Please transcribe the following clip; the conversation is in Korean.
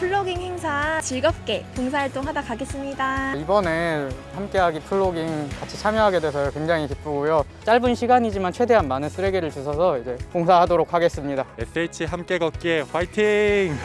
플로깅 행사 즐겁게 봉사활동 하다 가겠습니다. 이번에 함께하기 플로깅 같이 참여하게 돼서 굉장히 기쁘고요. 짧은 시간이지만 최대한 많은 쓰레기를 주셔서 이제 봉사하도록 하겠습니다. SH 함께 걷기에 화이팅!